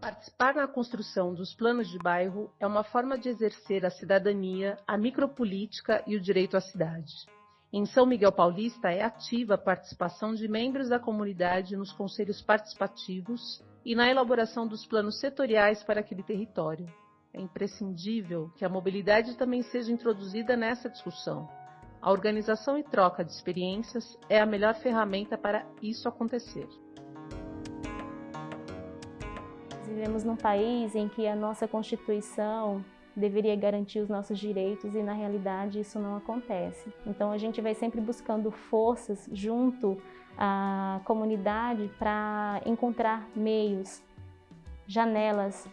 Participar na construção dos planos de bairro é uma forma de exercer a cidadania, a micropolítica e o direito à cidade. Em São Miguel Paulista é ativa a participação de membros da comunidade nos conselhos participativos e na elaboração dos planos setoriais para aquele território. É imprescindível que a mobilidade também seja introduzida nessa discussão, a organização e troca de experiências é a melhor ferramenta para isso acontecer. Vivemos num país em que a nossa Constituição deveria garantir os nossos direitos e na realidade isso não acontece. Então a gente vai sempre buscando forças junto à comunidade para encontrar meios, janelas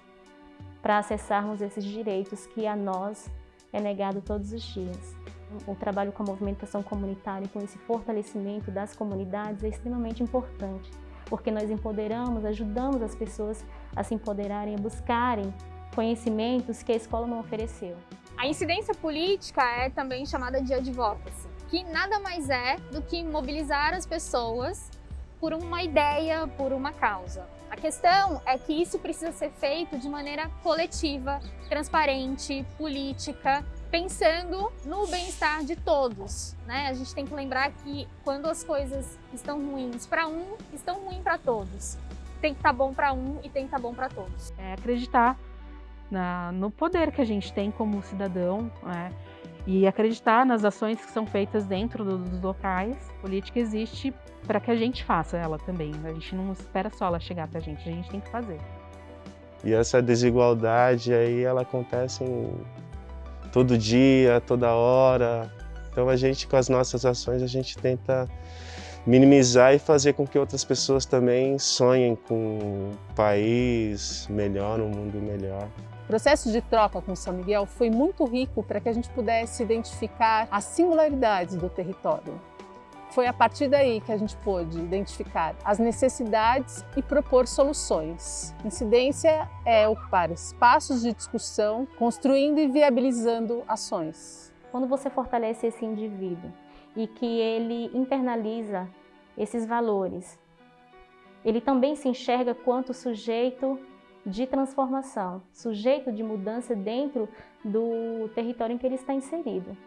para acessarmos esses direitos que a nós é negado todos os dias. O trabalho com a movimentação comunitária e com esse fortalecimento das comunidades é extremamente importante, porque nós empoderamos, ajudamos as pessoas a se empoderarem, a buscarem conhecimentos que a escola não ofereceu. A incidência política é também chamada de advocacy, que nada mais é do que mobilizar as pessoas por uma ideia, por uma causa. A questão é que isso precisa ser feito de maneira coletiva, transparente, política, pensando no bem-estar de todos. Né? A gente tem que lembrar que quando as coisas estão ruins para um, estão ruins para todos. Tem que estar tá bom para um e tem que estar tá bom para todos. É acreditar na, no poder que a gente tem como cidadão né? e acreditar nas ações que são feitas dentro dos locais. A política existe para que a gente faça ela também. A gente não espera só ela chegar para a gente, a gente tem que fazer. E essa desigualdade aí, ela acontece em todo dia, toda hora. Então a gente, com as nossas ações, a gente tenta minimizar e fazer com que outras pessoas também sonhem com um país melhor, um mundo melhor. O processo de troca com São Miguel foi muito rico para que a gente pudesse identificar as singularidades do território. Foi a partir daí que a gente pôde identificar as necessidades e propor soluções. Incidência é ocupar espaços de discussão, construindo e viabilizando ações. Quando você fortalece esse indivíduo e que ele internaliza esses valores, ele também se enxerga quanto sujeito de transformação, sujeito de mudança dentro do território em que ele está inserido.